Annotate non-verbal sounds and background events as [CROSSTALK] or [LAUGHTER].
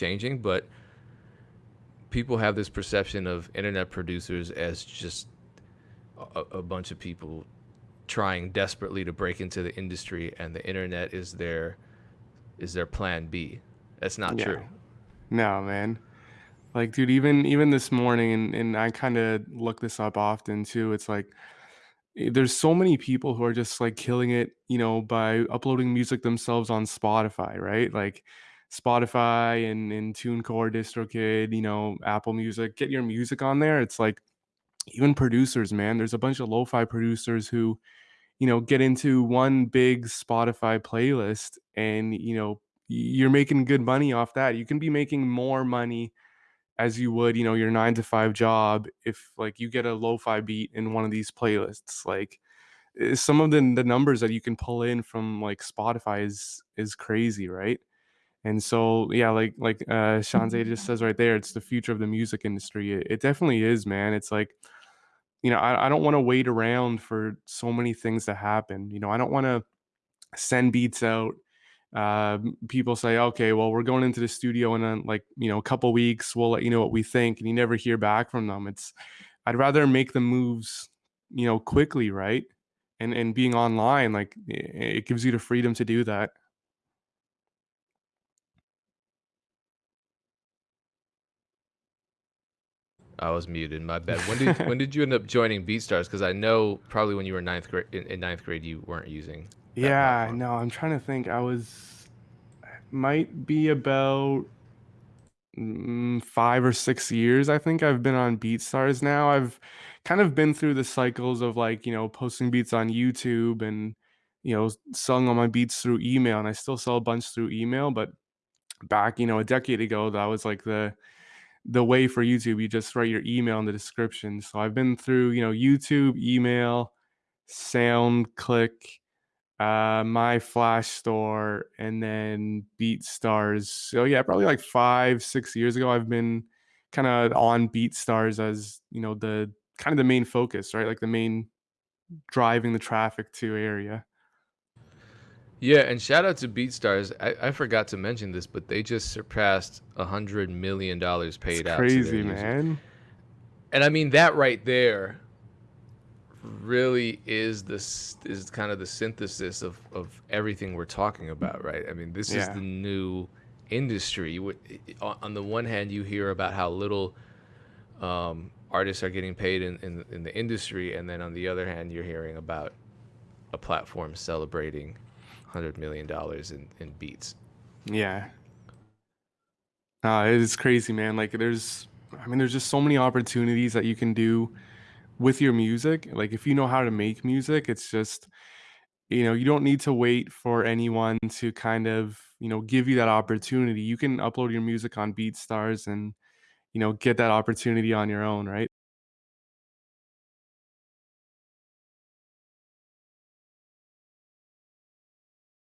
changing, but people have this perception of internet producers as just a, a bunch of people trying desperately to break into the industry, and the internet is their is their plan B. That's not Yeah. true. No, man. Like, dude, even even this morning, and and I kind of look this up often too. It's like eh, there's so many people who are just like killing it, you know, by uploading music themselves on Spotify, right? Like Spotify and and TuneCore, DistroKid, you know, Apple Music. Get your music on there. It's like even producers, man. There's a bunch of lo-fi producers who, you know, get into one big Spotify playlist, and you know, you're making good money off that. You can be making more money as you would, you know, your nine to five job if like you get a lo-fi beat in one of these playlists. Like eh, some of the the numbers that you can pull in from like Spotify is is crazy, right? And so yeah, like like uh Shanze just [LAUGHS] says right there, it's the future of the music industry. It, it definitely is, man. It's like, you know, I, I don't want to wait around for so many things to happen. You know, I don't want to send beats out uh, people say, okay, well, we're going into the studio in a, like you know a couple weeks. We'll let you know what we think, and you never hear back from them. It's I'd rather make the moves, you know, quickly, right? And and being online, like it gives you the freedom to do that. I was muted. In my bad. When did when did you end up joining BeatStars? Because I know probably when you were ninth grade in, in ninth grade you weren't using Yeah, platform. no, I'm trying to think. I was might be about mm, five or six years. I think I've been on BeatStars now. I've kind of been through the cycles of like, you know, posting beats on YouTube and, you know, selling all my beats through email. And I still sell a bunch through email, but back, you know, a decade ago, that was like the the way for YouTube. You just write your email in the description. So I've been through, you know, YouTube, email, SoundClick, uh, MyFlashStore, and then BeatStars. So yeah, probably like five, six years ago, I've been kind of on BeatStars as you know the kind of the main focus, right? Like the main driving the traffic to area. Yeah, and shout out to BeatStars. I, I forgot to mention this, but they just surpassed a hundred million dollars paid out crazy, users. man. And I mean that right there really is this is kind of the synthesis of of everything we're talking about, right? I mean, this is the new industry. On on the one hand, you hear about how little um, artists are getting paid in, in in the industry, and then on the other hand, you're hearing about a platform celebrating hundred million dollars in in beats. yeah. Uh, it's crazy, man. Like there's, I mean, there's just so many opportunities that you can do with your music. Like if you know how to make music, it's just you know, you don't need to wait for anyone to kind of, you know, give you that opportunity. You can upload your music on BeatStars and, you know, get that opportunity on your own, right?